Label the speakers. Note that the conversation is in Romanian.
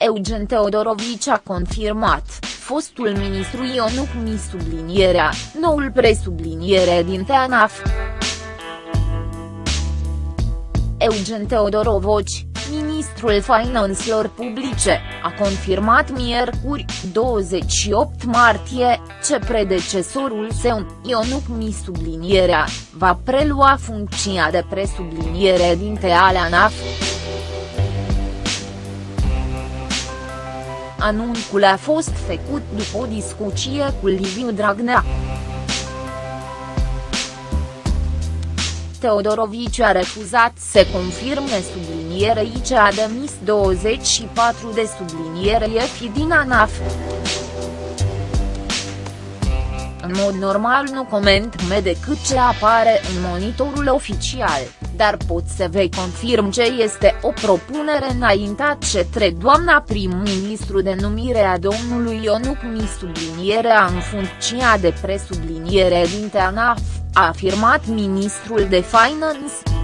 Speaker 1: Eugen Teodorovici a confirmat, fostul ministru Ionuc Mi sublinierea, noul presubliniere din TANAF. Eugen Teodorovici, ministrul finanțelor publice, a confirmat miercuri, 28 martie, ce predecesorul său, Ionuc Mi sublinierea, va prelua funcția de presubliniere din TANAF. Anunțul a fost făcut după o discuție cu Liviu Dragnea. Teodorovici a refuzat să confirme sublinierei ce a demis 24 de subliniere fi din ANAF. În mod normal nu coment me decât ce apare în monitorul oficial, dar pot să vă confirm ce este o propunere înaintat cetre doamna prim-ministru de numire a domnului Ionuc Mi sublinierea în funcția de presubliniere din TANAF, a afirmat ministrul de Finance.